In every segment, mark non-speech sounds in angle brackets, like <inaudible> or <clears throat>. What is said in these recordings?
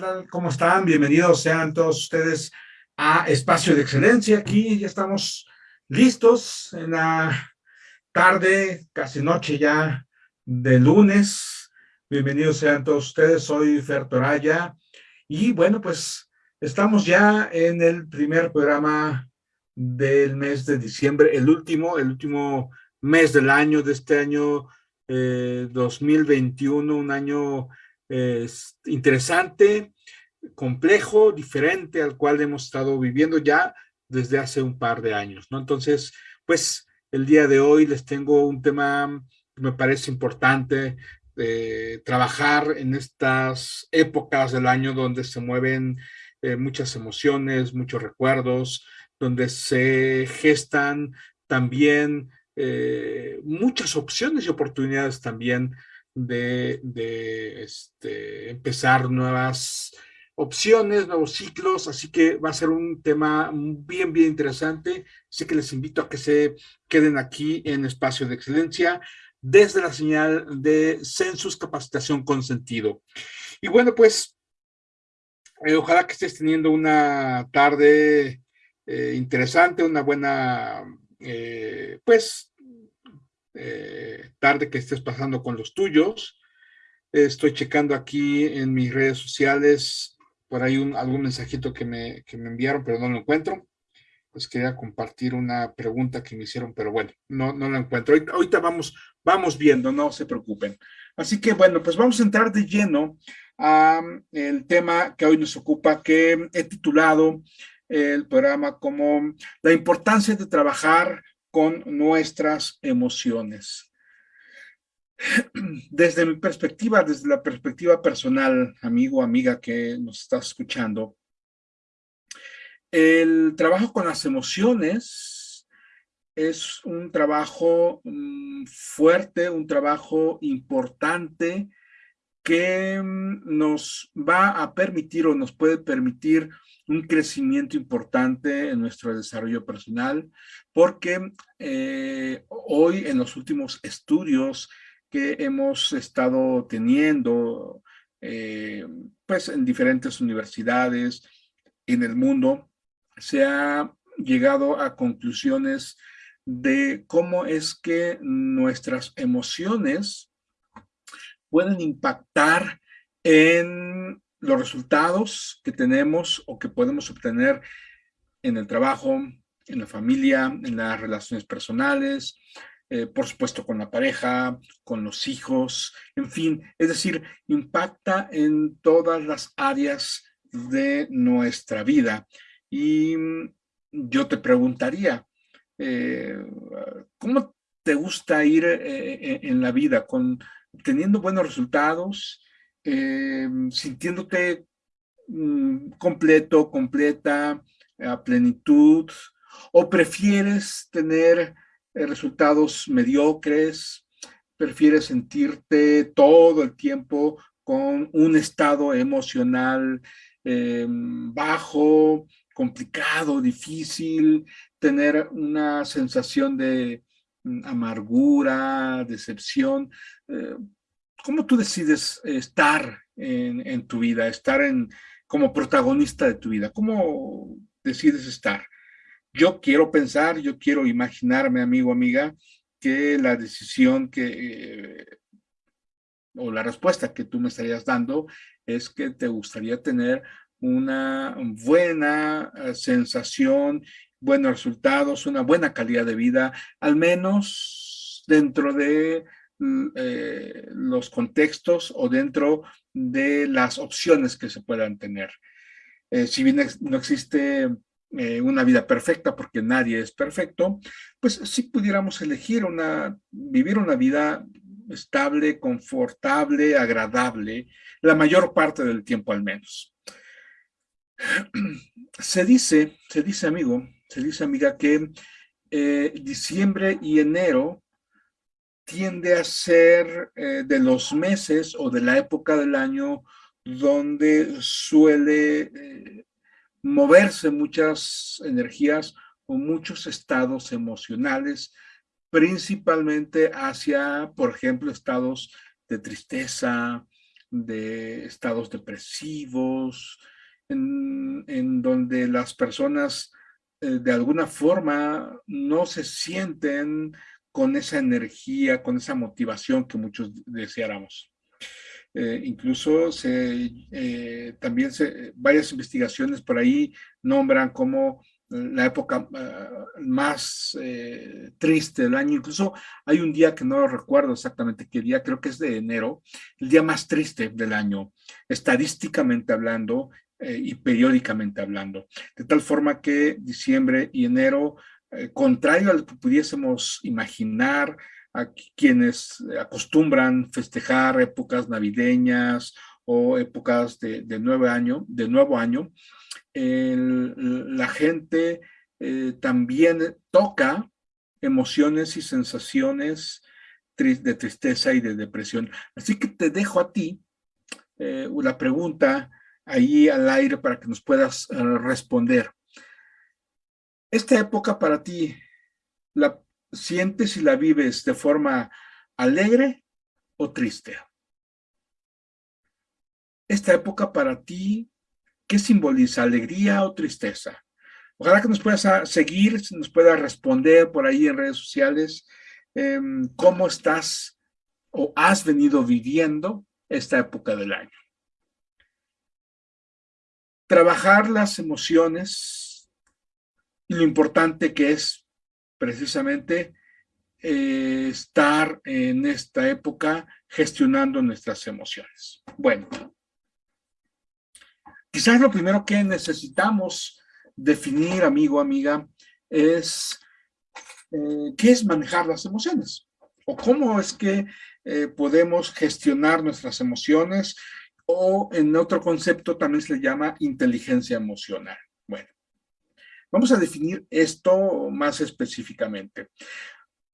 tal? ¿Cómo están? Bienvenidos sean todos ustedes a Espacio de Excelencia. Aquí ya estamos listos en la tarde, casi noche ya de lunes. Bienvenidos sean todos ustedes. Soy Fer Toraya. Y bueno, pues estamos ya en el primer programa del mes de diciembre, el último, el último mes del año, de este año 2021, eh, un año es interesante, complejo, diferente al cual hemos estado viviendo ya desde hace un par de años, ¿no? Entonces, pues el día de hoy les tengo un tema que me parece importante, de trabajar en estas épocas del año donde se mueven eh, muchas emociones, muchos recuerdos, donde se gestan también eh, muchas opciones y oportunidades también de, este, empezar nuevas opciones, nuevos ciclos, así que va a ser un tema bien, bien interesante. Así que les invito a que se queden aquí en Espacio de Excelencia desde la señal de Census Capacitación con Sentido. Y bueno, pues, eh, ojalá que estés teniendo una tarde eh, interesante, una buena, eh, pues, eh, tarde que estés pasando con los tuyos. Estoy checando aquí en mis redes sociales, por ahí un, algún mensajito que me, que me enviaron, pero no lo encuentro. Pues quería compartir una pregunta que me hicieron, pero bueno, no, no lo encuentro. Ahorita, vamos, vamos viendo, no se preocupen. Así que bueno, pues vamos a entrar de lleno a el tema que hoy nos ocupa, que he titulado el programa como la importancia de trabajar con nuestras emociones. <clears throat> Desde mi perspectiva, desde la perspectiva personal, amigo, amiga que nos está escuchando, el trabajo con las emociones es un trabajo mm, fuerte, un trabajo importante que mm, nos va a permitir o nos puede permitir un crecimiento importante en nuestro desarrollo personal, porque eh, hoy en los últimos estudios que hemos estado teniendo, eh, pues en diferentes universidades en el mundo, se ha llegado a conclusiones de cómo es que nuestras emociones pueden impactar en los resultados que tenemos o que podemos obtener en el trabajo, en la familia, en las relaciones personales, eh, por supuesto con la pareja, con los hijos, en fin, es decir, impacta en todas las áreas de nuestra vida. Y yo te preguntaría, eh, ¿cómo te gusta ir eh, en la vida? ¿Con, ¿Teniendo buenos resultados? Eh, sintiéndote mm, completo, completa, a plenitud, o prefieres tener eh, resultados mediocres, prefieres sentirte todo el tiempo con un estado emocional eh, bajo, complicado, difícil, tener una sensación de amargura, decepción. ¿Cómo tú decides estar en, tu vida, estar en, como protagonista de tu vida? ¿Cómo decides estar? Yo quiero pensar, yo quiero imaginarme, amigo, amiga, que la decisión que, o la respuesta que tú me estarías dando es que te gustaría tener una buena eh, sensación, buenos resultados, una buena calidad de vida, al menos dentro de Mm, eh, los contextos o dentro de las opciones que se puedan tener. Eh, si bien no existe eh, una vida perfecta, porque nadie es perfecto, pues sí pudiéramos elegir una, vivir una vida estable, confortable, agradable, la mayor parte del tiempo al menos. <clears throat> Se dice, se dice amigo, se dice amiga que diciembre y enero tiende a ser eh, de los meses o de la época del año donde suele eh, moverse muchas energías o muchos estados emocionales, principalmente hacia, por ejemplo, estados de tristeza, de estados depresivos, en, donde las personas eh, de alguna forma no se sienten con esa energía, con esa motivación que muchos deseáramos. Eh, incluso se, eh, también se, varias investigaciones por ahí nombran como la época ah, más eh, triste del año. Incluso hay un día que no recuerdo exactamente qué día, creo que es de enero, el día más triste del año, estadísticamente hablando y periódicamente hablando. De tal forma que diciembre y enero, contrario a lo que pudiésemos imaginar, a quienes acostumbran festejar épocas navideñas o épocas de, nuevo año, de nuevo año, la gente eh, también toca emociones y sensaciones de tristeza y de depresión. Así que te dejo a ti eh, una pregunta ahí al aire para que nos puedas eh, responder. Esta época para ti, la, sientes y la vives de forma alegre o triste? Esta época para ti, ¿qué simboliza? ¿Alegría o tristeza? Ojalá que nos puedas seguir, nos puedas responder por ahí en redes sociales em, cómo estás o has venido viviendo esta época del año. Trabajar las emociones y lo importante que es precisamente eh, estar en esta época gestionando nuestras emociones. Bueno, quizás lo primero que necesitamos definir, amigo, amiga, es eh, qué es manejar las emociones o cómo es que eh, podemos gestionar nuestras emociones o en otro concepto también se le llama inteligencia emocional. Bueno, Vamos a definir esto más específicamente.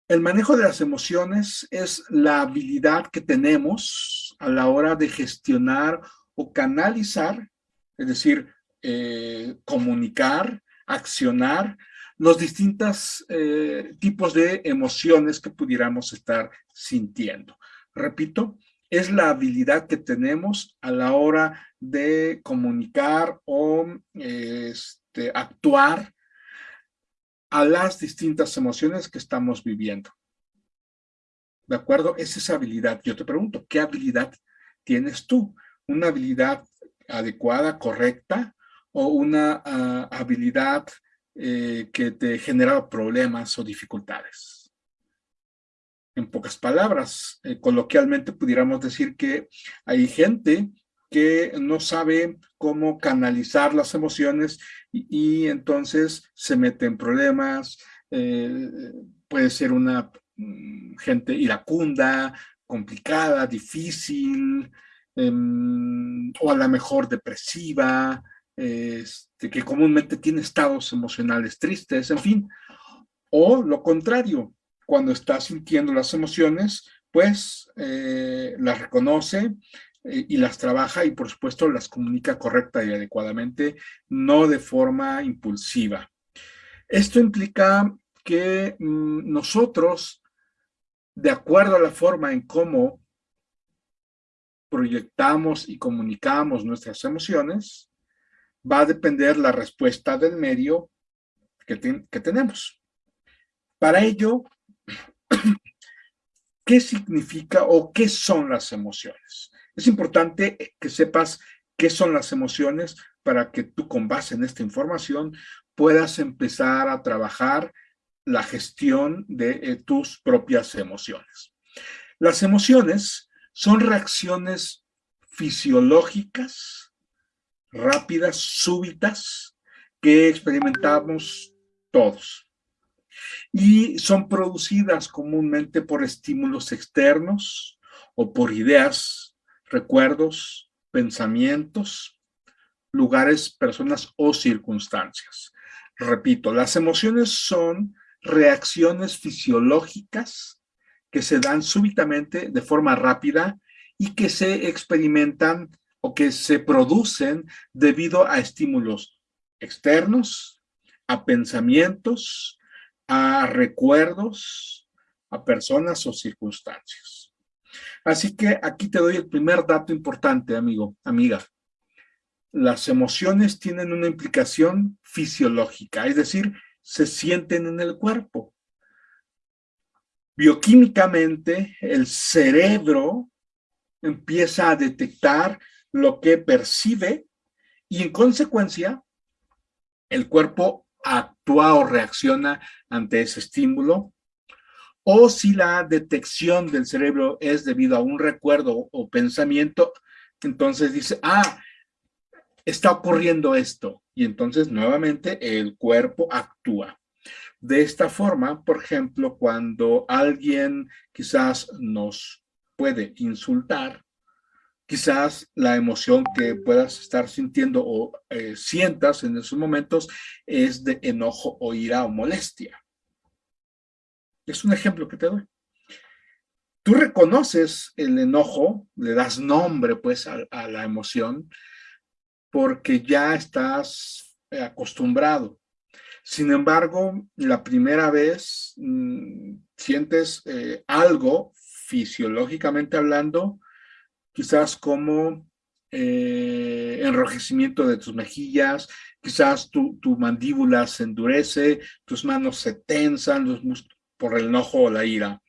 El manejo de las emociones es la habilidad que tenemos a la hora de gestionar o canalizar, es decir, eh, comunicar, accionar los distintos eh, tipos de emociones que pudiéramos estar sintiendo. Repito, es la habilidad que tenemos a la hora de comunicar o este, actuar a las distintas emociones que estamos viviendo. ¿De acuerdo? Es esa habilidad. Yo te pregunto, ¿qué habilidad tienes tú? ¿Una habilidad adecuada, correcta o una ah, habilidad eh, que te genera problemas o dificultades? En pocas palabras, eh, coloquialmente pudiéramos decir que hay gente que no sabe cómo canalizar las emociones y, entonces se mete en problemas, eh, puede ser una mm, gente iracunda, complicada, difícil, em, o a lo mejor depresiva, este, que comúnmente tiene estados emocionales tristes, en fin. O lo contrario, cuando está sintiendo las emociones, pues eh, las reconoce, eh, y las trabaja y por supuesto las comunica correcta y adecuadamente, no de forma impulsiva. Esto implica que mm, nosotros, de acuerdo a la forma en cómo proyectamos y comunicamos nuestras emociones, va a depender la respuesta del medio que, que tenemos. Para ello, <coughs> ¿qué significa o qué son las emociones? Es importante que sepas qué son las emociones para que tú con base en esta información puedas empezar a trabajar la gestión de eh, tus propias emociones. Las emociones son reacciones fisiológicas, rápidas, súbitas, que experimentamos todos. Y son producidas comúnmente por estímulos externos o por ideas recuerdos, pensamientos, lugares, personas o circunstancias. Repito, las emociones son reacciones fisiológicas que se dan súbitamente de forma rápida y que se experimentan o que se producen debido a estímulos externos, a pensamientos, a recuerdos, a personas o circunstancias. Así que aquí te doy el primer dato importante, amigo, amiga. Las emociones tienen una implicación fisiológica, es decir, se sienten en el cuerpo. Bioquímicamente, el cerebro empieza a detectar lo que percibe y en consecuencia el cuerpo actúa o reacciona ante ese estímulo o si la detección del cerebro es debido a un recuerdo o pensamiento, entonces dice, ah, está ocurriendo esto. Y entonces nuevamente el cuerpo actúa. De esta forma, por ejemplo, cuando alguien quizás nos puede insultar, quizás la emoción que puedas estar sintiendo o eh, sientas en esos momentos es de enojo o ira o molestia. Es un ejemplo que te doy. Tú reconoces el enojo, le das nombre pues a, la emoción, porque ya estás eh, acostumbrado. Sin embargo, la primera vez mm, sientes eh, algo, fisiológicamente hablando, quizás como eh, enrojecimiento de tus mejillas, quizás tu, mandíbula se endurece, tus manos se tensan, los, por el enojo o la ira.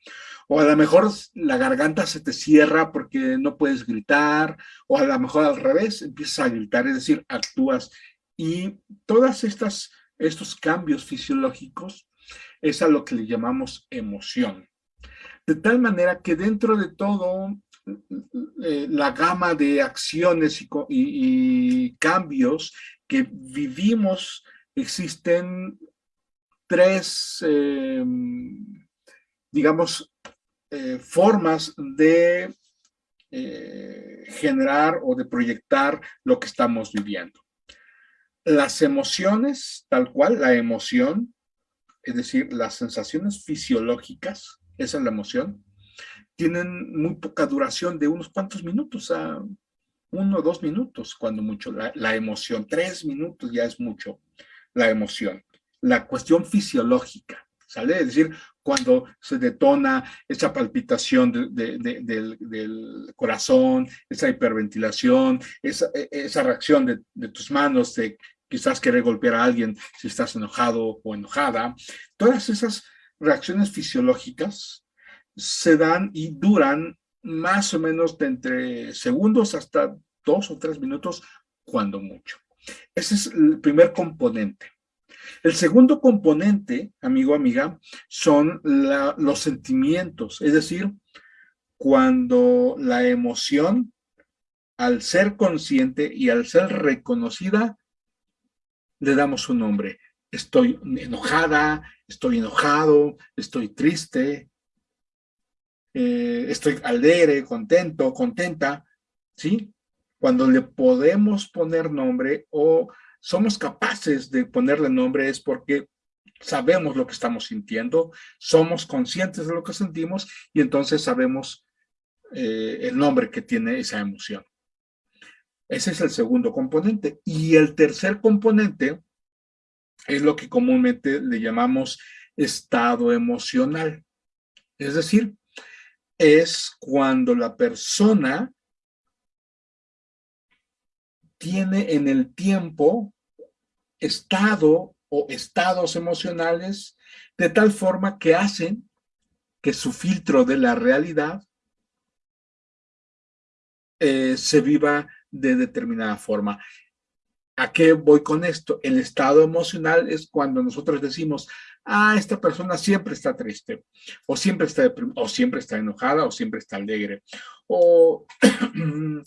O a lo mejor la garganta se te cierra porque no puedes gritar, o a lo mejor al revés, empiezas a gritar, es decir, actúas. Y todas estas estos cambios fisiológicos es a lo que le llamamos emoción. De tal manera que dentro de todo eh, la gama de acciones y cambios que vivimos existen tres, eh, digamos, eh, formas de generar o de proyectar lo que estamos viviendo. Las emociones, tal cual, la emoción, es decir, las sensaciones fisiológicas, esa es la emoción, tienen muy poca duración de unos cuantos minutos a uno o dos minutos, cuando mucho. La, la emoción, tres minutos ya es mucho la emoción la cuestión fisiológica, ¿sale? Es decir, cuando se detona esa palpitación del, corazón, esa hiperventilación, esa, e, reacción de, tus manos de quizás querer golpear a alguien si estás enojado o enojada, todas esas reacciones fisiológicas se dan y duran más o menos de entre segundos hasta dos o tres minutos, cuando mucho. Ese es el primer componente. El segundo componente, amigo, amiga, son los sentimientos, es decir, cuando la emoción, al ser consciente y al ser reconocida, le damos un nombre. Estoy enojada, estoy enojado, estoy triste, eh, estoy alegre, contento, contenta, ¿sí? Cuando le podemos poner nombre o somos capaces de ponerle nombre es porque sabemos lo que estamos sintiendo, somos conscientes de lo que sentimos y entonces sabemos eh, el nombre que tiene esa emoción. Ese es el segundo componente. Y el tercer componente es lo que comúnmente le llamamos estado emocional. Es decir, es cuando la persona tiene en el tiempo estado o estados emocionales de tal forma que hacen que su filtro de la realidad eh, se viva de determinada forma. ¿A qué voy con esto? El estado emocional es cuando nosotros decimos, ah, esta persona siempre está triste, o siempre está, o siempre está enojada, o siempre está alegre, o <clears throat>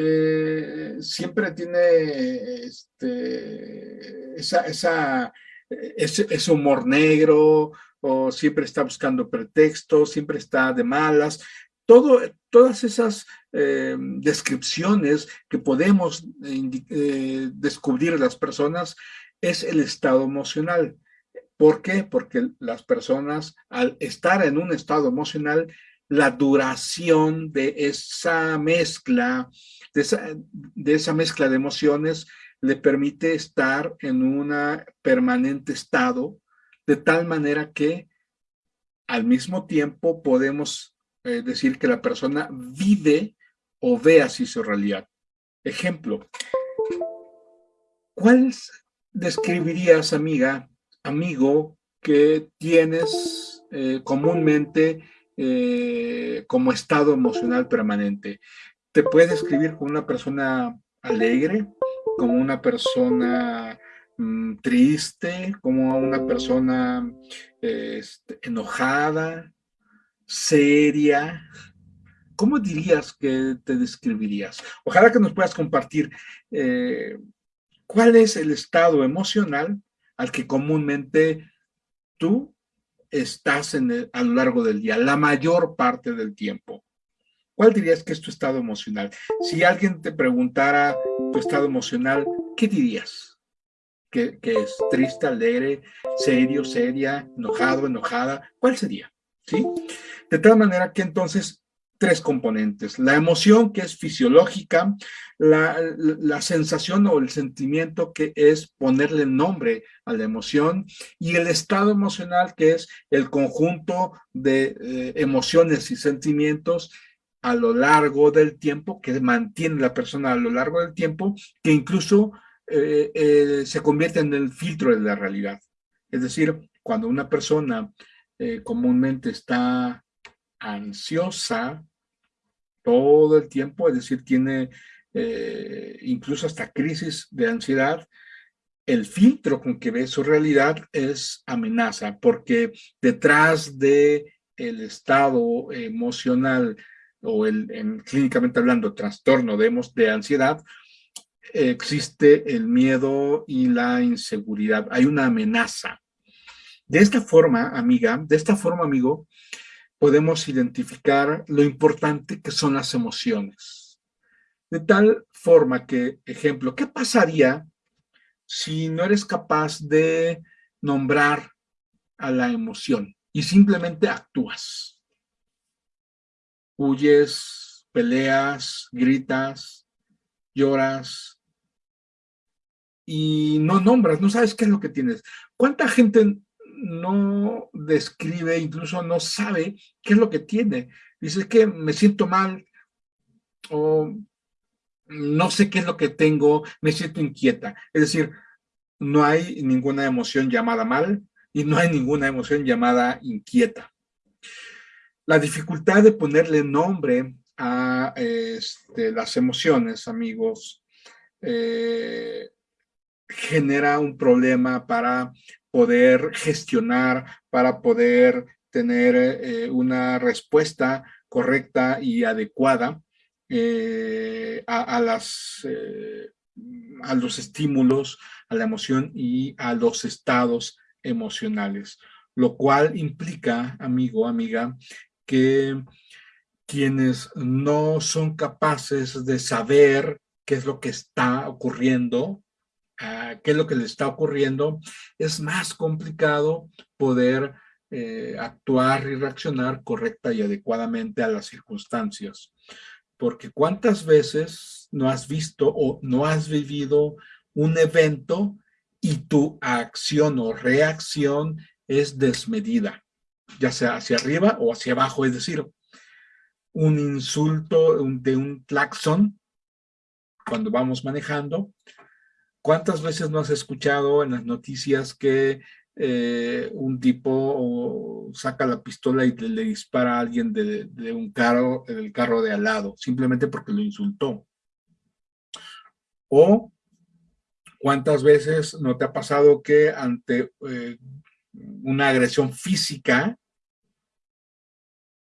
Eh, siempre tiene este, esa, ese, humor negro, o siempre está buscando pretextos, siempre está de malas. Todo, todas esas eh, descripciones que podemos eh, descubrir de las personas es el estado emocional. ¿Por qué? Porque las personas al estar en un estado emocional, la duración de esa mezcla de esa, mezcla de emociones le permite estar en un permanente estado, de tal manera que al mismo tiempo podemos eh, decir que la persona vive o ve así su realidad. Ejemplo, ¿cuál describirías, amiga, amigo, que tienes eh, comúnmente eh, como estado emocional permanente? ¿Te puedes describir como una persona alegre, como una persona mm, triste, como una persona este, enojada, seria? ¿Cómo dirías que te describirías? Ojalá que nos puedas compartir eh, cuál es el estado emocional al que comúnmente tú estás en a lo largo del día, la mayor parte del tiempo. ¿Cuál dirías que es tu estado emocional? Si alguien te preguntara tu estado emocional, ¿qué dirías? ¿Que, es triste, alegre, serio, seria, enojado, enojada? ¿Cuál sería? ¿Sí? De tal manera que entonces tres componentes. La emoción que es fisiológica, la, sensación o el sentimiento que es ponerle nombre a la emoción y el estado emocional que es el conjunto de eh, emociones y sentimientos a lo largo del tiempo, que mantiene la persona a lo largo del tiempo, que incluso eh, eh, se convierte en el filtro de la realidad. Es decir, cuando una persona comúnmente está ansiosa todo el tiempo, es decir, tiene eh, incluso hasta crisis de ansiedad, el filtro con que ve su realidad es amenaza, porque detrás de el estado emocional o el, en, clínicamente hablando, trastorno de, de ansiedad, existe el miedo y la inseguridad. Hay una amenaza. De esta forma, amiga, de esta forma, amigo, podemos identificar lo importante que son las emociones. De tal forma que, ejemplo, ¿qué pasaría si no eres capaz de nombrar a la emoción y simplemente actúas? Huyes, peleas, gritas, lloras y no nombras, no sabes qué es lo que tienes. ¿Cuánta gente no describe, incluso no sabe qué es lo que tiene. Dice que me siento mal o no sé qué es lo que tengo, me siento inquieta. Es decir, no hay ninguna emoción llamada mal y no hay ninguna emoción llamada inquieta. La dificultad de ponerle nombre a este, las emociones, amigos, eh, genera un problema para poder gestionar, para poder tener eh, una respuesta correcta y adecuada eh, a, las, eh, a los estímulos, a la emoción y a los estados emocionales, lo cual implica, amigo, amiga, que quienes no son capaces de saber qué es lo que está ocurriendo qué es lo que le está ocurriendo, es más complicado poder eh, actuar y reaccionar correcta y adecuadamente a las circunstancias. Porque cuántas veces no has visto o no has vivido un evento y tu acción o reacción es desmedida, ya sea hacia arriba o hacia abajo, es decir, un insulto de un claxon cuando vamos manejando ¿Cuántas veces no has escuchado en las noticias que eh, un tipo saca la pistola y le, dispara a alguien de, un carro, del carro de al lado, simplemente porque lo insultó? O ¿cuántas veces no te ha pasado que ante eh, una agresión física,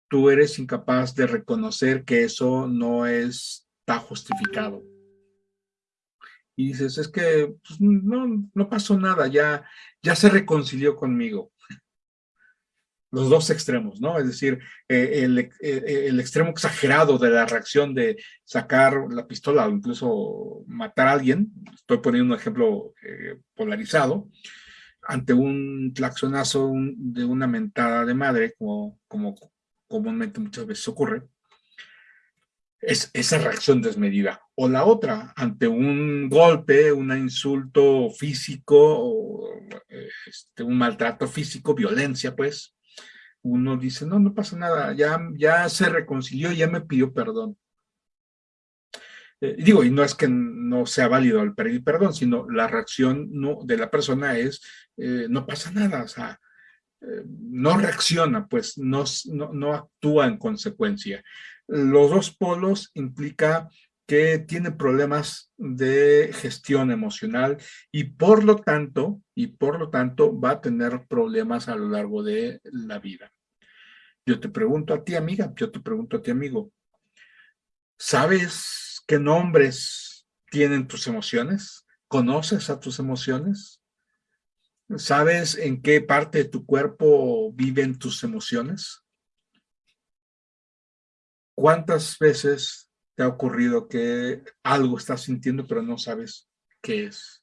tú eres incapaz de reconocer que eso no está justificado? Y dices, es que pues, no, no pasó nada, ya, ya se reconcilió conmigo. Los dos extremos, ¿no? Es decir, eh, el, eh, eh, el, extremo exagerado de la reacción de sacar la pistola o incluso matar a alguien, estoy poniendo un ejemplo polarizado, ante un claxonazo de una mentada de madre, como, como comúnmente muchas veces ocurre, es esa reacción desmedida. O la otra, ante un golpe, un insulto físico, o, este, un maltrato físico, violencia, pues, uno dice, no, no pasa nada, ya, ya se reconcilió, ya me pidió perdón. Eh, digo, y no es que no sea válido el pedir perdón, sino la reacción no, de la persona es, eh, no pasa nada, o sea, eh, no reacciona, pues no, no, no, actúa en consecuencia. Los dos polos implica que tiene problemas de gestión emocional y por lo tanto, y por lo tanto va a tener problemas a lo largo de la vida. Yo te pregunto a ti, amiga, yo te pregunto a ti, amigo, ¿sabes qué nombres tienen tus emociones? ¿Conoces a tus emociones? ¿Sabes en qué parte de tu cuerpo viven tus emociones? ¿Cuántas veces te ha ocurrido que algo estás sintiendo pero no sabes qué es?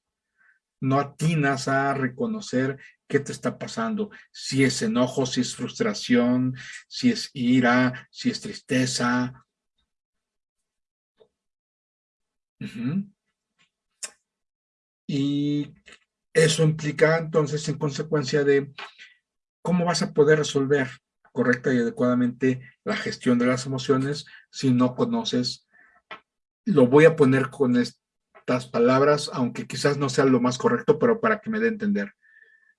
No atinas a reconocer qué te está pasando, si es enojo, si es frustración, si es ira, si es tristeza. Y eso implica entonces en consecuencia de cómo vas a poder resolver correcta y adecuadamente la gestión de las emociones si no conoces. Lo voy a poner con estas palabras, aunque quizás no sea lo más correcto, pero para que me dé a entender.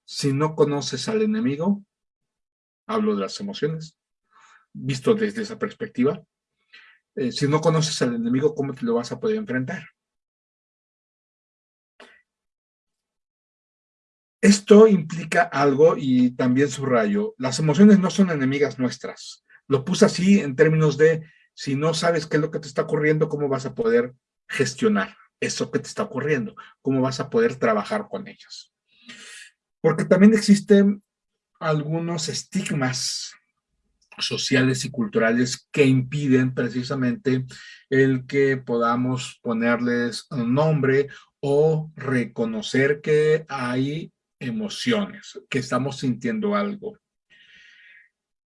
Si no conoces al enemigo, hablo de las emociones, visto desde esa perspectiva, eh, si no conoces al enemigo, ¿cómo te lo vas a poder enfrentar? Esto implica algo y también subrayo, las emociones no son enemigas nuestras. Lo puse así en términos de, si no sabes qué es lo que te está ocurriendo, ¿cómo vas a poder gestionar eso que te está ocurriendo? ¿Cómo vas a poder trabajar con ellas? Porque también existen algunos estigmas sociales y culturales que impiden precisamente el que podamos ponerles un nombre o reconocer que hay emociones, que estamos sintiendo algo.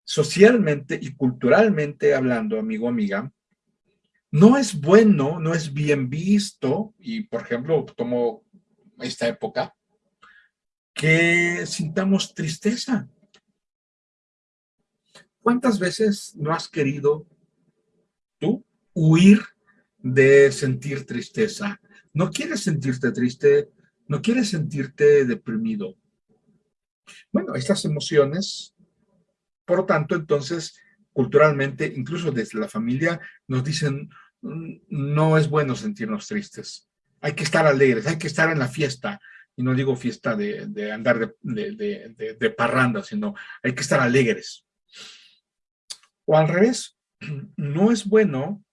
Socialmente y culturalmente hablando, amigo, amiga, no es bueno, no es bien visto, y por ejemplo, tomo esta época, que sintamos tristeza. ¿Cuántas veces no has querido tú huir de sentir tristeza? No quieres sentirte triste, no quieres sentirte deprimido. Bueno, estas emociones, por tanto, entonces, culturalmente, incluso desde la familia, nos dicen, mm, no es bueno sentirnos tristes. Hay que estar alegres, hay que estar en la fiesta. Y no digo fiesta de, andar de, parranda, sino hay que estar alegres. O al revés, <clears throat> no es bueno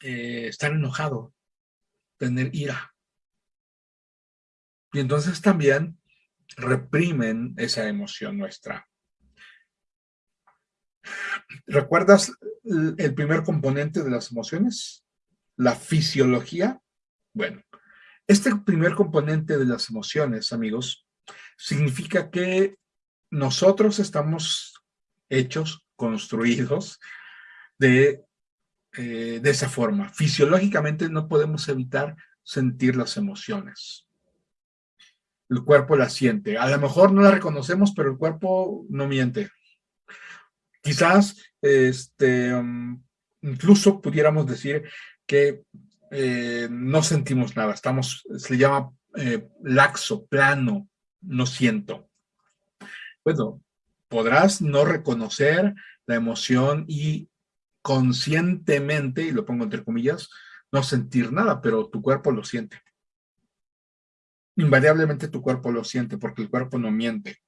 eh, estar enojado, tener ira. Y entonces también reprimen esa emoción nuestra. ¿Recuerdas el primer componente de las emociones? La fisiología. Bueno, este primer componente de las emociones, amigos, significa que nosotros estamos hechos, construidos de, eh, de esa forma. Fisiológicamente no podemos evitar sentir las emociones el cuerpo la siente. A lo mejor no la reconocemos, pero el cuerpo no miente. Quizás, este, um, incluso pudiéramos decir que eh, no sentimos nada. Estamos, se le llama eh, laxo, plano, no siento. Bueno, podrás no reconocer la emoción y conscientemente, y lo pongo entre comillas, no sentir nada, pero tu cuerpo lo siente invariablemente tu cuerpo lo siente porque el cuerpo no miente.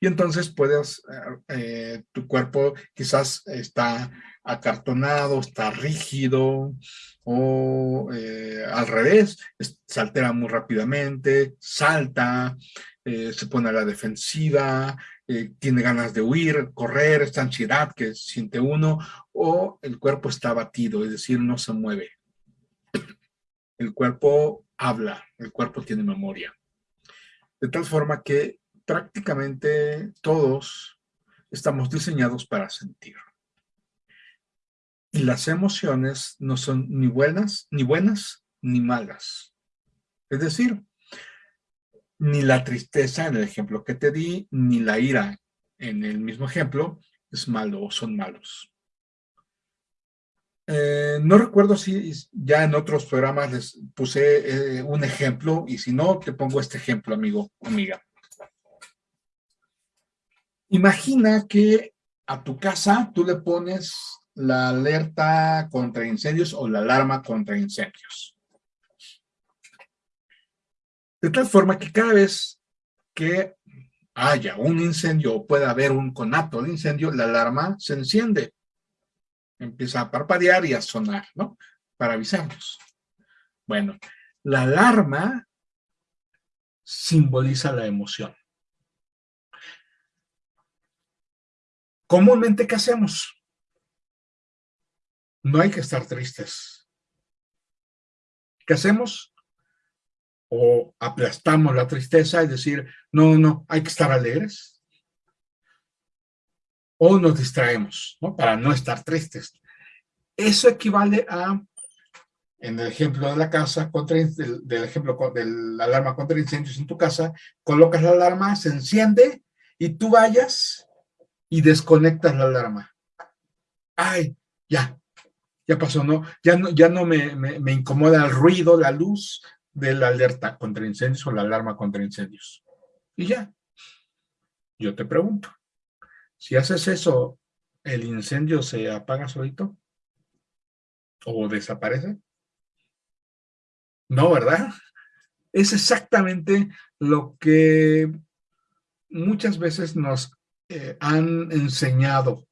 Y entonces puedes, eh, eh, tu cuerpo quizás está acartonado, está rígido o eh, al revés, se altera muy rápidamente, salta, se pone a la defensiva, tiene ganas de huir, correr, esta ansiedad que siente uno o el cuerpo está abatido, es decir, no se mueve. El cuerpo habla, el cuerpo tiene memoria. De tal forma que prácticamente todos estamos diseñados para sentir. Y las emociones no son ni buenas, ni buenas, ni malas. Es decir, ni la tristeza en el ejemplo que te di, ni la ira en el mismo ejemplo, es malo o son malos. Eh, no recuerdo si ya en otros programas les puse eh, un ejemplo y si no, te pongo este ejemplo, amigo, amiga. Imagina que a tu casa tú le pones la alerta contra incendios o la alarma contra incendios. De tal forma que cada vez que haya un incendio o pueda haber un conato de incendio, la alarma se enciende empieza a parpadear y a sonar, ¿no? Para avisarnos. Bueno, la alarma simboliza la emoción. Comúnmente, ¿qué hacemos? No hay que estar tristes. ¿Qué hacemos? O aplastamos la tristeza y decir, no, no, hay que estar alegres o nos distraemos, ¿no? Para no estar tristes. Eso equivale a, en el ejemplo de la casa, contra, del, del ejemplo de la alarma contra incendios en tu casa, colocas la alarma, se enciende y tú vayas y desconectas la alarma. Ay, ya, ya pasó, ¿no? Ya no, ya no me, me, me incomoda el ruido, la luz de la alerta contra incendios o la alarma contra incendios. Y ya. Yo te pregunto, si haces eso, ¿el incendio se apaga solito? ¿O desaparece? No, ¿verdad? Es exactamente lo que muchas veces nos eh, han enseñado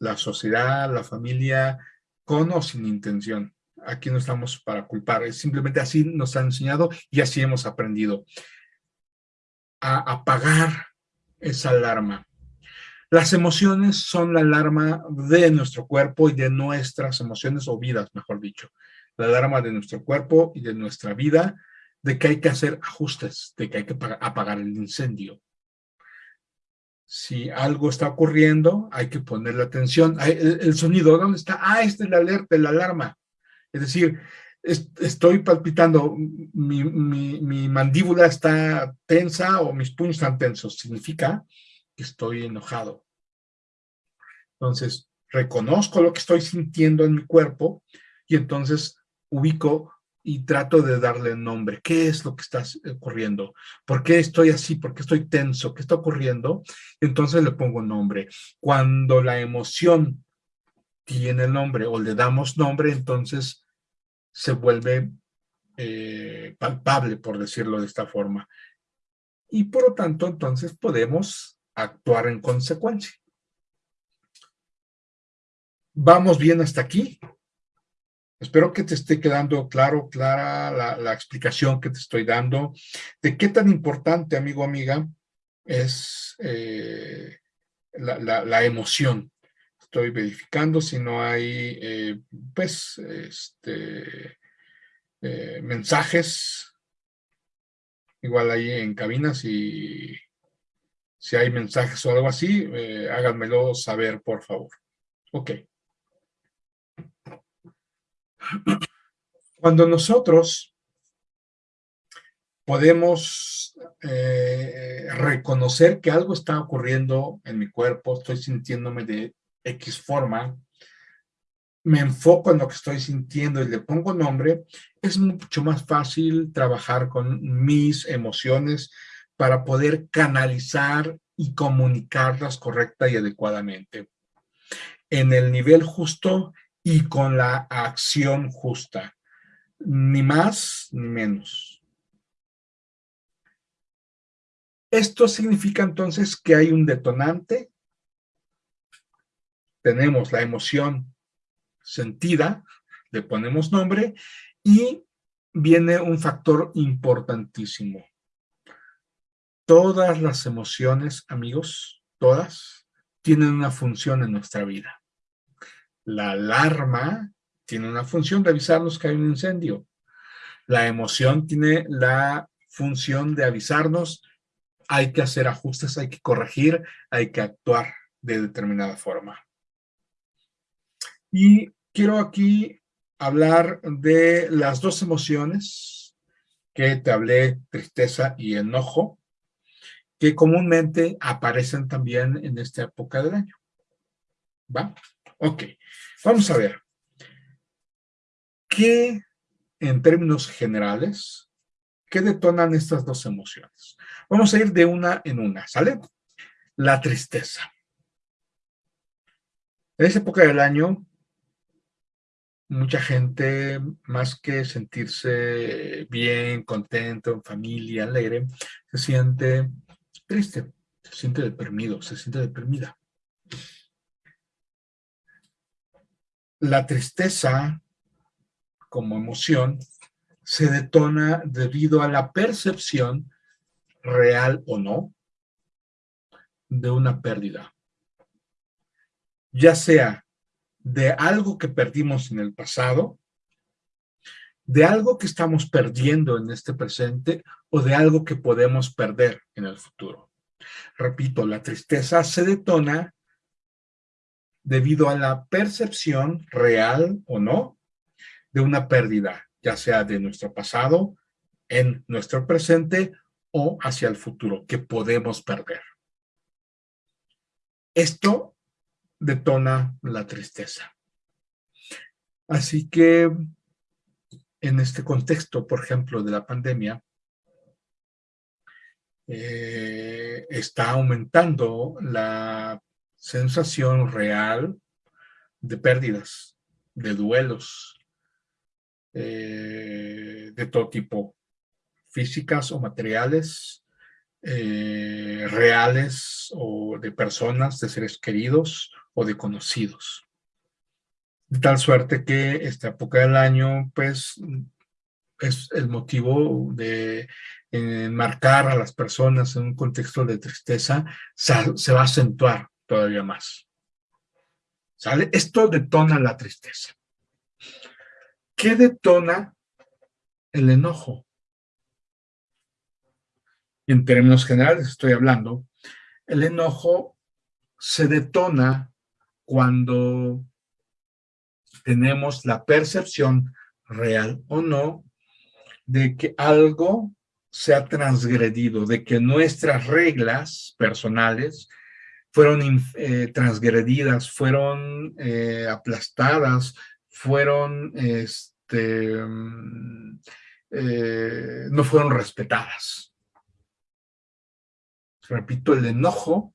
la sociedad, la familia, con o sin intención. Aquí no estamos para culpar, simplemente así nos han enseñado y así hemos aprendido a apagar esa alarma. Las emociones son la alarma de nuestro cuerpo y de nuestras emociones o vidas, mejor dicho. La alarma de nuestro cuerpo y de nuestra vida de que hay que hacer ajustes, de que hay que apagar el incendio. Si algo está ocurriendo, hay que ponerle atención. El, sonido, ¿dónde está? Ah, esta es la alerta, la alarma. Es decir, estoy palpitando, mi, mi mandíbula está tensa o mis puños están tensos. Significa estoy enojado. Entonces, reconozco lo que estoy sintiendo en mi cuerpo y entonces ubico y trato de darle nombre. ¿Qué es lo que está ocurriendo? ¿Por qué estoy así? ¿Por qué estoy tenso? ¿Qué está ocurriendo? Entonces le pongo nombre. Cuando la emoción tiene nombre o le damos nombre, entonces se vuelve eh, palpable, por decirlo de esta forma. Y por lo tanto, entonces podemos actuar en consecuencia. ¿Vamos bien hasta aquí? Espero que te esté quedando claro, clara la, explicación que te estoy dando de qué tan importante, amigo, amiga, es eh, la, emoción. Estoy verificando si no hay, eh, pues, este, eh, mensajes, igual ahí en cabinas y si hay mensajes o algo así, háganmelo saber, por favor. Ok. Cuando nosotros podemos eh, reconocer que algo está ocurriendo en mi cuerpo, estoy sintiéndome de X forma, me enfoco en lo que estoy sintiendo y le pongo nombre, es mucho más fácil trabajar con mis emociones, para poder canalizar y comunicarlas correcta y adecuadamente. En el nivel justo y con la acción justa, ni más ni menos. Esto significa entonces que hay un detonante, tenemos la emoción sentida, le ponemos nombre y viene un factor importantísimo, Todas las emociones, amigos, todas, tienen una función en nuestra vida. La alarma tiene una función de avisarnos que hay un incendio. La emoción tiene la función de avisarnos hay que hacer ajustes, hay que corregir, hay que actuar de determinada forma. Y quiero aquí hablar de las dos emociones que te hablé, tristeza y enojo, que comúnmente aparecen también en esta época del año. ¿Va? Ok, vamos a ver. ¿Qué, en términos generales, qué detonan estas dos emociones? Vamos a ir de una en una, ¿sale? La tristeza. En esa época del año, mucha gente, más que sentirse bien, contento, en familia, alegre, se siente triste, se siente deprimido, se siente deprimida. La tristeza como emoción se detona debido a la percepción, real o no, de una pérdida. Ya sea de algo que perdimos en el pasado, de algo que estamos perdiendo en este presente o de algo que podemos perder en el futuro. Repito, la tristeza se detona debido a la percepción real o no de una pérdida, ya sea de nuestro pasado, en nuestro presente o hacia el futuro, que podemos perder. Esto detona la tristeza. Así que en este contexto, por ejemplo, de la pandemia, eh, está aumentando la sensación real de pérdidas, de duelos, eh, de todo tipo, físicas o materiales, eh, reales o de personas, de seres queridos o de conocidos. De tal suerte que esta época del año, pues, es el motivo de enmarcar a las personas en un contexto de tristeza, se va a acentuar todavía más. ¿Sale? Esto detona la tristeza. ¿Qué detona el enojo? En términos generales estoy hablando, el enojo se detona cuando tenemos la percepción real o no de que algo se ha transgredido, de que nuestras reglas personales fueron eh, transgredidas, fueron eh, aplastadas, fueron, este, mm, eh, no fueron respetadas. Repito, el enojo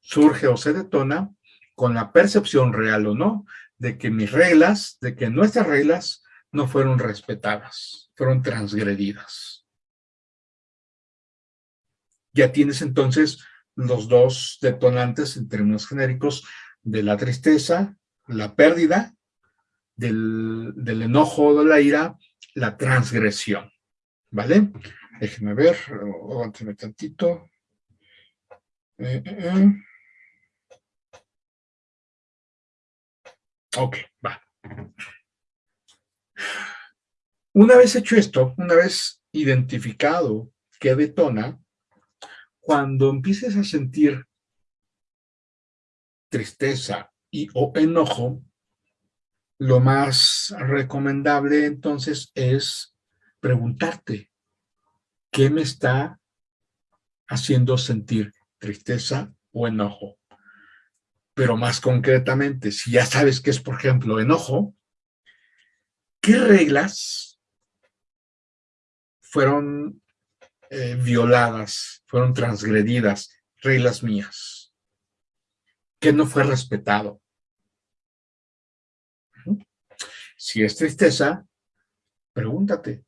surge o se detona con la percepción real o no de que mis reglas, de que nuestras reglas no fueron respetadas, fueron transgredidas. Ya tienes entonces los dos detonantes en términos genéricos de la tristeza, la pérdida, del, enojo o de la ira, la transgresión. ¿Vale? Déjenme ver, aguánteme tantito. Eh, eh, eh. Ok, va. Una vez hecho esto, una vez identificado qué detona, cuando empieces a sentir tristeza y o enojo, lo más recomendable entonces es preguntarte, ¿qué me está haciendo sentir tristeza o enojo? Pero más concretamente, si ya sabes que es, por ejemplo, enojo, ¿qué reglas fueron eh, violadas, fueron transgredidas, reglas mías, que no fue respetado. Si es tristeza, pregúntate,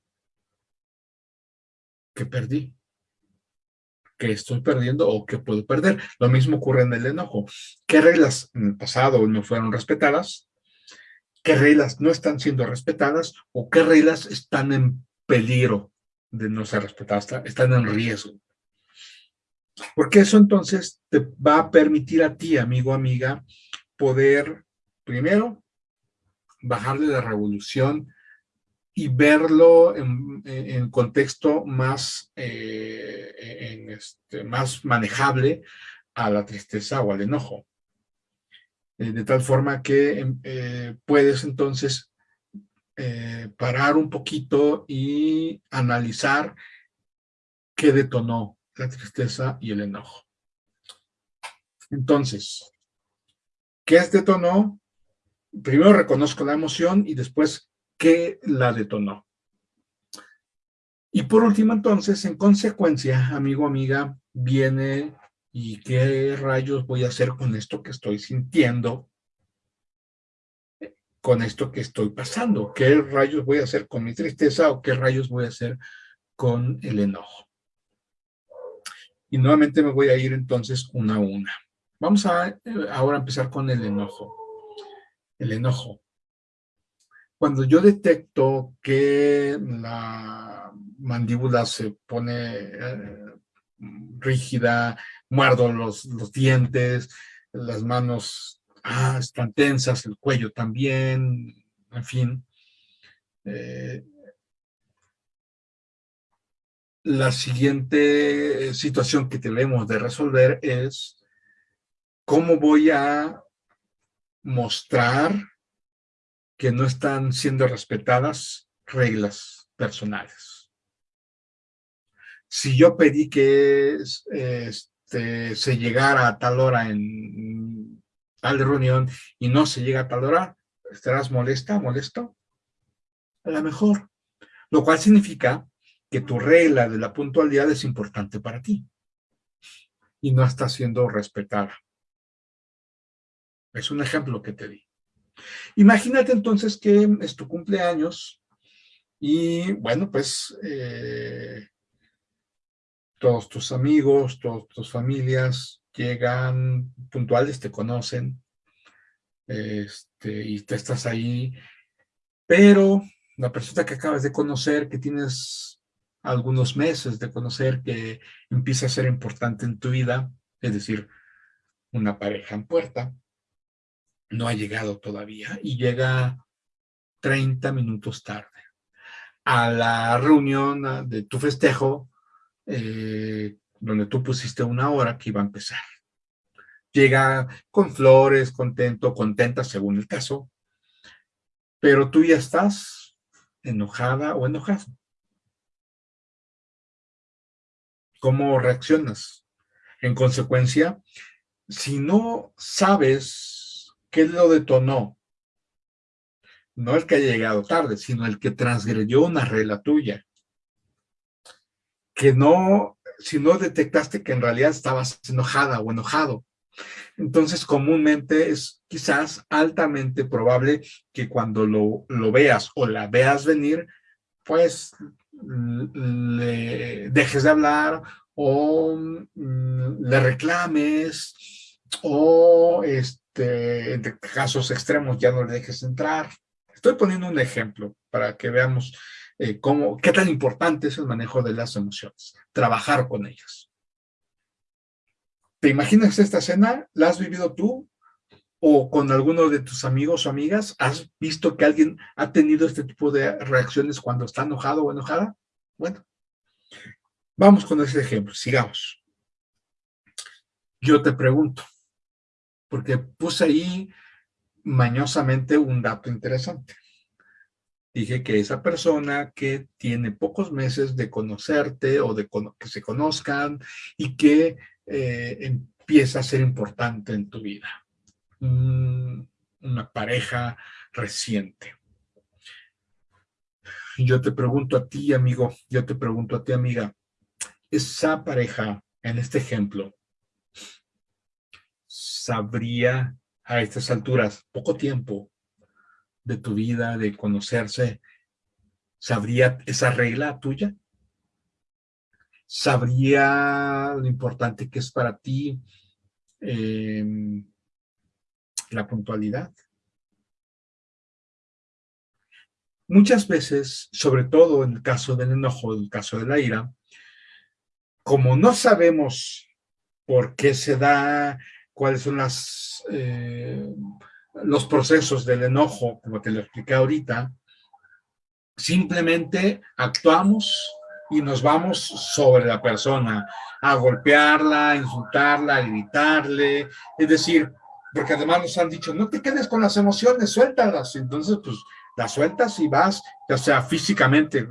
¿qué perdí? ¿Qué estoy perdiendo o qué puedo perder? Lo mismo ocurre en el enojo. ¿Qué reglas en el pasado no fueron respetadas? ¿Qué reglas no están siendo respetadas? ¿O qué reglas están en peligro de no ser respetadas, están en riesgo. Porque eso entonces te va a permitir a ti, amigo, amiga, poder, primero, bajarle la revolución y verlo en, en contexto más, eh, este, más manejable a la tristeza o al enojo. Eh, de tal forma que eh, puedes entonces eh, parar un poquito y analizar qué detonó la tristeza y el enojo. Entonces, ¿qué es detonó? Primero reconozco la emoción y después, ¿qué la detonó? Y por último, entonces, en consecuencia, amigo, amiga, viene y qué rayos voy a hacer con esto que estoy sintiendo, con esto que estoy pasando, qué rayos voy a hacer con mi tristeza o qué rayos voy a hacer con el enojo. Y nuevamente me voy a ir entonces una a una. Vamos a eh, ahora empezar con el enojo. El enojo. Cuando yo detecto que la mandíbula se pone eh, rígida, muerdo los, los, dientes, las manos ah, están tensas, el cuello también, en fin. Eh, la siguiente situación que tenemos de resolver es cómo voy a mostrar que no están siendo respetadas reglas personales. Si yo pedí que este, se llegara a tal hora en tal reunión y no se llega a tal hora, ¿estarás molesta, molesto? A lo mejor. Lo cual significa que tu regla de la puntualidad es importante para ti y no está siendo respetada. Es un ejemplo que te di. Imagínate entonces que es tu cumpleaños y bueno, pues eh, todos tus amigos, todas tus familias llegan puntuales, te conocen este, y te estás ahí, pero la persona que acabas de conocer, que tienes algunos meses de conocer, que empieza a ser importante en tu vida, es decir, una pareja en puerta, no ha llegado todavía y llega 30 minutos tarde. A la reunión de tu festejo, eh, donde tú pusiste una hora que iba a empezar. Llega con flores, contento, contenta, según el caso, pero tú ya estás enojada o enojado. ¿Cómo reaccionas? En consecuencia, si no sabes ¿Qué lo detonó? No el que haya llegado tarde, sino el que transgredió una regla tuya. Que no, si no detectaste que en realidad estabas enojada o enojado. Entonces, comúnmente es quizás altamente probable que cuando lo, lo veas o la veas venir, pues le dejes de hablar o mm, le reclames o este, en casos extremos ya no le dejes entrar. Estoy poniendo un ejemplo para que veamos eh, cómo, qué tan importante es el manejo de las emociones, trabajar con ellas. ¿Te imaginas esta escena? ¿La has vivido tú? ¿O con alguno de tus amigos o amigas? ¿Has visto que alguien ha tenido este tipo de reacciones cuando está enojado o enojada? Bueno, vamos con ese ejemplo, sigamos. Yo te pregunto, porque puse ahí mañosamente un dato interesante. Dije que esa persona que tiene pocos meses de conocerte o de que se conozcan y que eh, empieza a ser importante en tu vida. una pareja reciente. Yo te pregunto a ti, amigo, yo te pregunto a ti, amiga, esa pareja, en este ejemplo, sabría a estas alturas, poco tiempo de tu vida, de conocerse, ¿sabría esa regla tuya? ¿Sabría lo importante que es para ti em, la puntualidad? Muchas veces, sobre todo en el caso del enojo, en el caso de la ira, como no sabemos por qué se da cuáles son las, eh, los procesos del enojo, como te lo expliqué ahorita, simplemente actuamos y nos vamos sobre la persona, a golpearla, a insultarla, a gritarle, es decir, porque además nos han dicho, no te quedes con las emociones, suéltalas, entonces pues las sueltas y vas, ya sea físicamente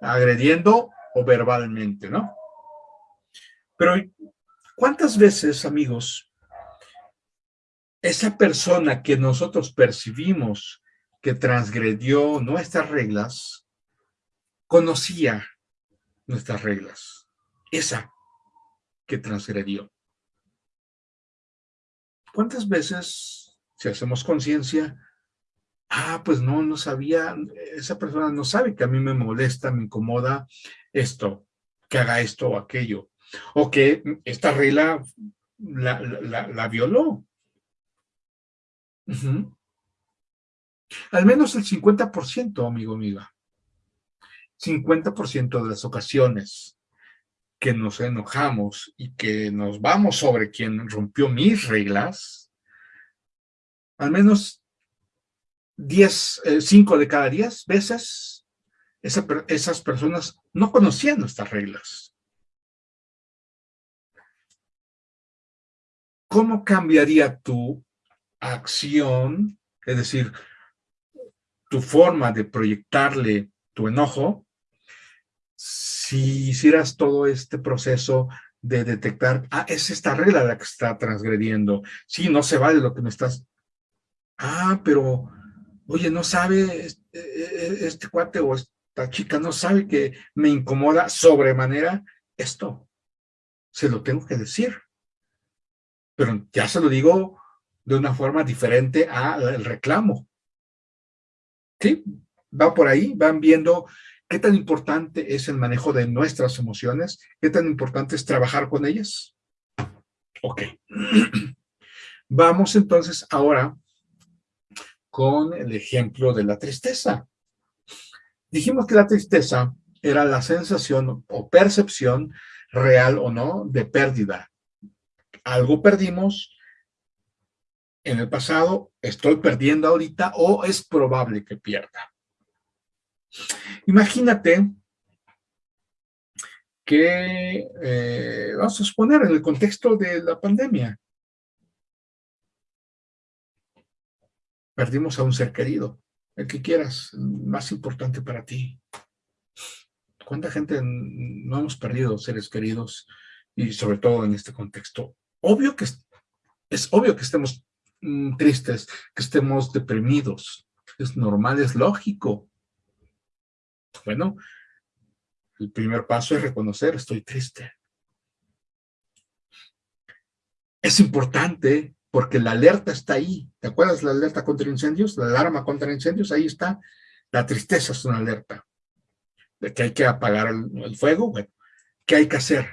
agrediendo o verbalmente, ¿no? Pero ¿cuántas veces, amigos, esa persona que nosotros percibimos que transgredió nuestras reglas, conocía nuestras reglas? Esa que transgredió. ¿Cuántas veces, si hacemos conciencia, ah, pues no, no sabía, esa persona no sabe que a mí me molesta, me incomoda esto, que haga esto o aquello, o que esta regla la, violó. Al menos el 50%, amigo, amiga. 50% de las ocasiones que nos enojamos y que nos vamos sobre quien rompió mis reglas, al menos 10, 5 eh, de cada 10 veces, esas personas no conocían nuestras reglas. ¿Cómo cambiaría tu acción, es decir, tu forma de proyectarle tu enojo, si hicieras todo este proceso de detectar, ah, es esta regla la que está transgrediendo, sí, no se vale lo que me estás, ah, pero oye, no sabe este, este, cuate o esta chica, no sabe que me incomoda sobremanera esto. Se lo tengo que decir. Pero ya se lo digo de una forma diferente al reclamo. ¿Sí? Va por ahí, van viendo qué tan importante es el manejo de nuestras emociones, qué tan importante es trabajar con ellas. Ok. <clears throat> Vamos entonces ahora con el ejemplo de la tristeza. Dijimos que la tristeza era la sensación o percepción real o no de pérdida. Algo perdimos en el pasado, estoy perdiendo ahorita o es probable que pierda. Imagínate que, eh, vamos a suponer, en el contexto de la pandemia, Perdimos a un ser querido, el que quieras, más importante para ti. ¿Cuánta gente no hemos perdido seres queridos y sobre todo en este contexto? Obvio que es, obvio que estemos mm, tristes, que estemos deprimidos. Es normal, es lógico. Bueno, el primer paso es reconocer, estoy triste. Es importante porque la alerta está ahí. ¿Te acuerdas la alerta contra incendios? La alarma contra incendios, ahí está. La tristeza es una alerta. De que hay que apagar el, fuego, bueno, ¿qué hay que hacer?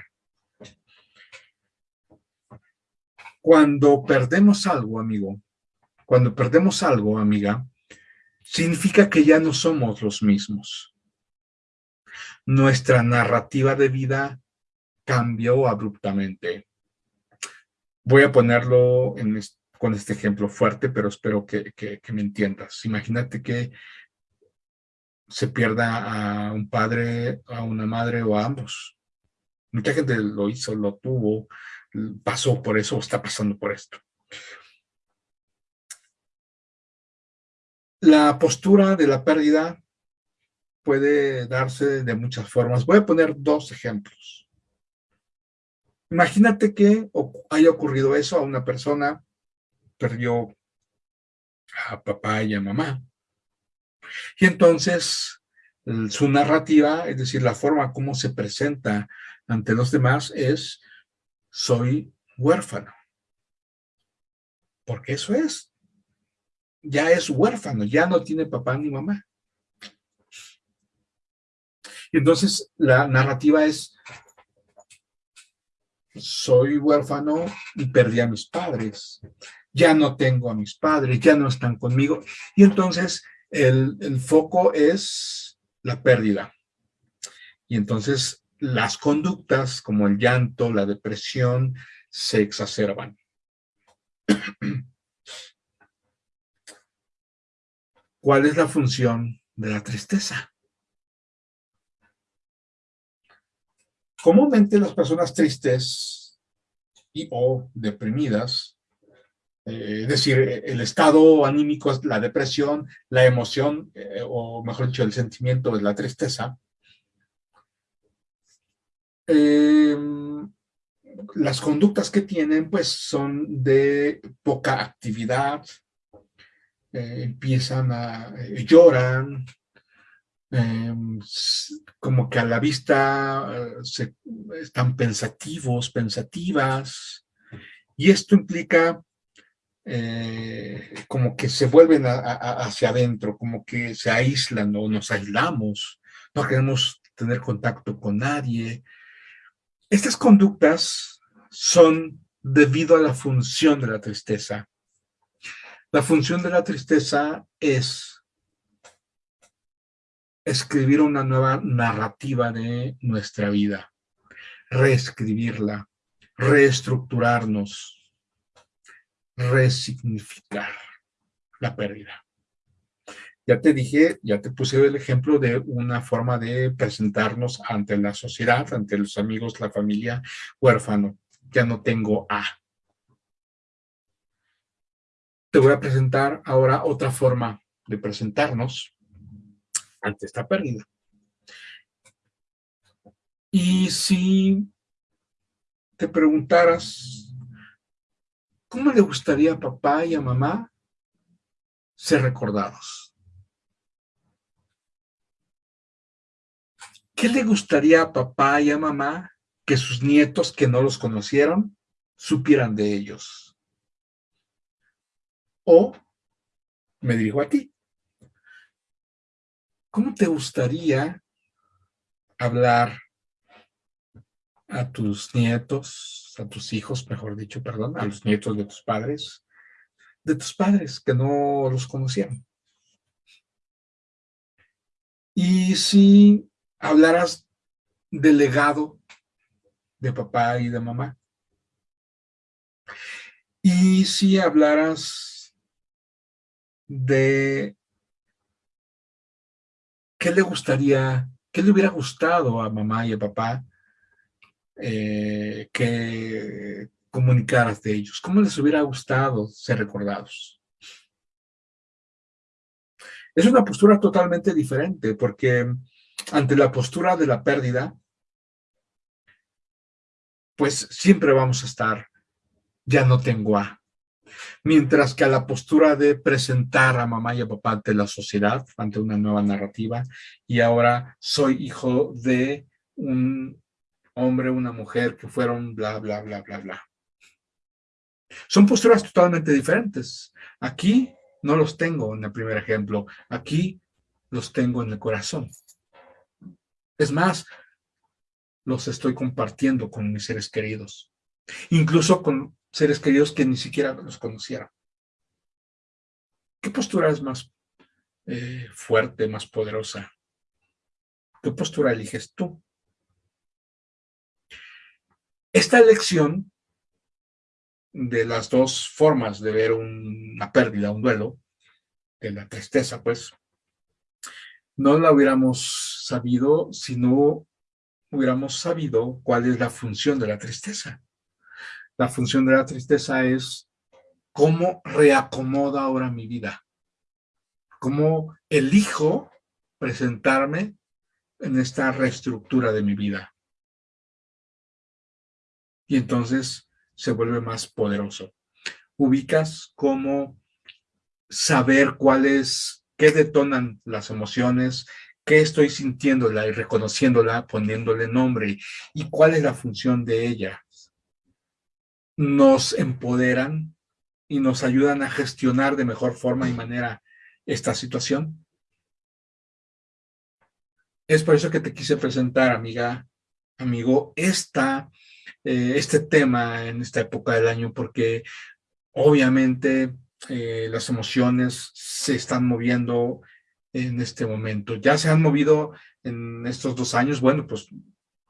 Cuando perdemos algo, amigo, cuando perdemos algo, amiga, significa que ya no somos los mismos. Nuestra narrativa de vida cambió abruptamente Voy a ponerlo con este ejemplo fuerte, pero espero que, me entiendas. Imagínate que se pierda a un padre, a una madre o a ambos. Mucha gente lo hizo, lo tuvo, pasó por eso o está pasando por esto. La postura de la pérdida puede darse de muchas formas. Voy a poner dos ejemplos. Imagínate que haya ocurrido eso a una persona, perdió a papá y a mamá. Y entonces su narrativa, es decir, la forma como se presenta ante los demás es, soy huérfano. Porque eso es. Ya es huérfano, ya no tiene papá ni mamá. Y entonces la narrativa es, soy huérfano y perdí a mis padres. Ya no tengo a mis padres, ya no están conmigo. Y entonces el, foco es la pérdida. Y entonces las conductas como el llanto, la depresión, se exacerban. <clears throat> ¿Cuál es la función de la tristeza? Comúnmente las personas tristes y o deprimidas, eh, es decir, el estado anímico es la depresión, la emoción, eh, o mejor dicho, el sentimiento es la tristeza, em, las conductas que tienen pues son de poca actividad, eh, empiezan a, eh, lloran, em, como que a la vista eh, se, están pensativos, pensativas, y esto implica como que se vuelven hacia adentro, como que se aíslan o nos aislamos, no queremos tener contacto con nadie. Estas conductas son debido a la función de la tristeza. La función de la tristeza es escribir una nueva narrativa de nuestra vida, reescribirla, reestructurarnos, resignificar la pérdida. Ya te dije, ya te puse el ejemplo de una forma de presentarnos ante la sociedad, ante los amigos, la familia, huérfano. Ya no tengo A te voy a presentar ahora otra forma de presentarnos ante esta pérdida. Y si te preguntaras, ¿cómo le gustaría a papá y a mamá ser recordados? ¿Qué le gustaría a papá y a mamá que sus nietos que no los conocieron supieran de ellos? O me dirijo a ti. ¿Cómo te gustaría hablar a tus nietos, a tus hijos, mejor dicho, perdón, a los nietos de tus padres, de tus padres que no los conocían? Y si hablaras del legado de papá y de mamá, y si hablaras de qué le gustaría, qué le hubiera gustado a mamá y a papá eh, que comunicaras de ellos, cómo les hubiera gustado ser recordados. Es una postura totalmente diferente porque ante la postura de la pérdida, pues siempre vamos a estar, ya no tengo a, Mientras que a la postura de presentar a mamá y a papá ante la sociedad, ante una nueva narrativa, y ahora soy hijo de un hombre, una mujer que fueron bla, bla, bla, bla, bla. Son posturas totalmente diferentes. Aquí no los tengo en el primer ejemplo, aquí los tengo en el corazón. Es más, los estoy compartiendo con mis seres queridos. Incluso con seres queridos que ni siquiera los conocieron. ¿Qué postura es más eh, fuerte, más poderosa? ¿Qué postura eliges tú? Esta elección de las dos formas de ver una pérdida, un duelo, de la tristeza, pues, no la hubiéramos sabido si no hubiéramos sabido cuál es la función de la tristeza. La función de la tristeza es cómo reacomoda ahora mi vida. Cómo elijo presentarme en esta reestructura de mi vida. Y entonces se vuelve más poderoso. Ubicas cómo saber cuáles, qué detonan las emociones, qué estoy sintiéndola y reconociéndola, poniéndole nombre, y cuál es la función de ella nos empoderan y nos ayudan a gestionar de mejor forma y manera esta situación. Es por eso que te quise presentar, amiga, amigo, esta, eh, este tema en esta época del año, porque obviamente eh, las emociones se están moviendo en este momento. Ya se han movido en estos dos años, bueno, pues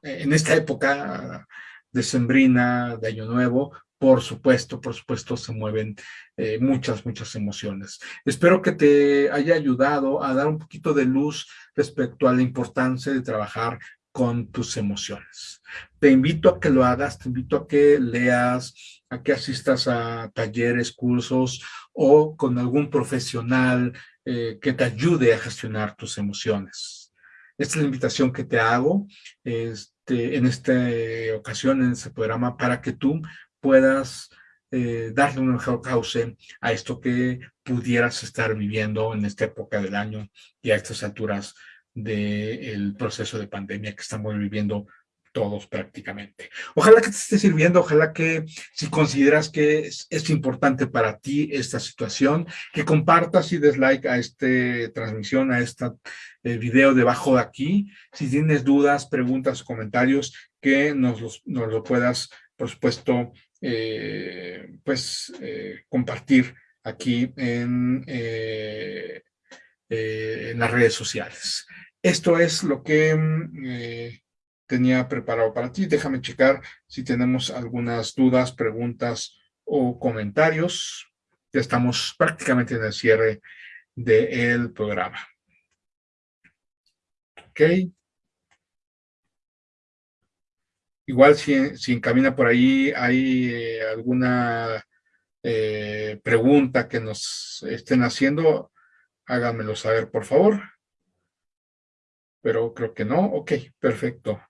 en esta época decembrina, de Año Nuevo, por supuesto, por supuesto se mueven eh, muchas, muchas emociones. Espero que te haya ayudado a dar un poquito de luz respecto a la importancia de trabajar con tus emociones. Te invito a que lo hagas, te invito a que leas, a que asistas a talleres, cursos o con algún profesional eh, que te ayude a gestionar tus emociones. Esta es la invitación que te hago. Es, en esta ocasión, en este programa, para que tú puedas eh, darle un mejor cauce a esto que pudieras estar viviendo en esta época del año y a estas alturas del proceso de pandemia que estamos viviendo todos prácticamente. Ojalá que te esté sirviendo, ojalá que si consideras que es, importante para ti esta situación, que compartas y des like a esta transmisión, a este video debajo de aquí. Si tienes dudas, preguntas o comentarios, que nos, lo puedas, por supuesto, eh, pues eh, compartir aquí en, en las redes sociales. Esto es lo que mm, tenía preparado para ti. Déjame checar si tenemos algunas dudas, preguntas o comentarios. Ya estamos prácticamente en el cierre del programa. Ok. Igual si, si encamina por ahí, hay eh, alguna eh, pregunta que nos estén haciendo, háganmelo saber, por favor. Pero creo que no. Ok, perfecto.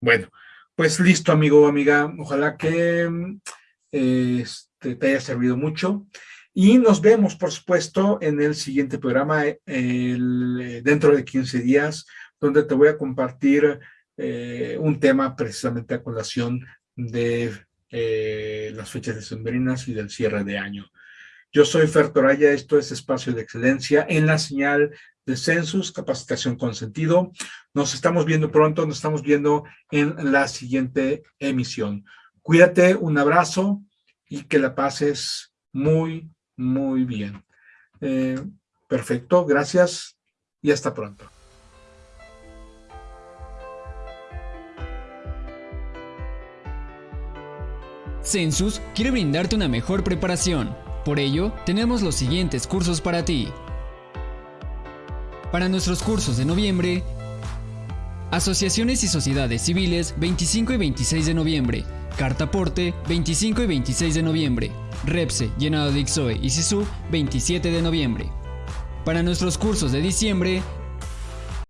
Bueno, pues listo, amigo o amiga. Ojalá que este, te haya servido mucho. Y nos vemos, por supuesto, en el siguiente programa dentro de 15 días, donde te voy a compartir eh, un tema precisamente a colación de eh, las fechas decembrinas y del cierre de año. Yo soy Fer Toraya, esto es Espacio de Excelencia en la señal de Census, capacitación con sentido. Nos estamos viendo pronto, nos estamos viendo en la siguiente emisión. Cuídate, un abrazo y que la pases muy, muy bien. Eh, perfecto, gracias y hasta pronto. Census quiere brindarte una mejor preparación. Por ello, tenemos los siguientes cursos para ti. Para nuestros cursos de noviembre, Asociaciones y Sociedades Civiles 25 y 26 de noviembre, Cartaporte 25 y 26 de noviembre, Repse, Llenado de Ixoe y Sisu 27 de noviembre. Para nuestros cursos de diciembre,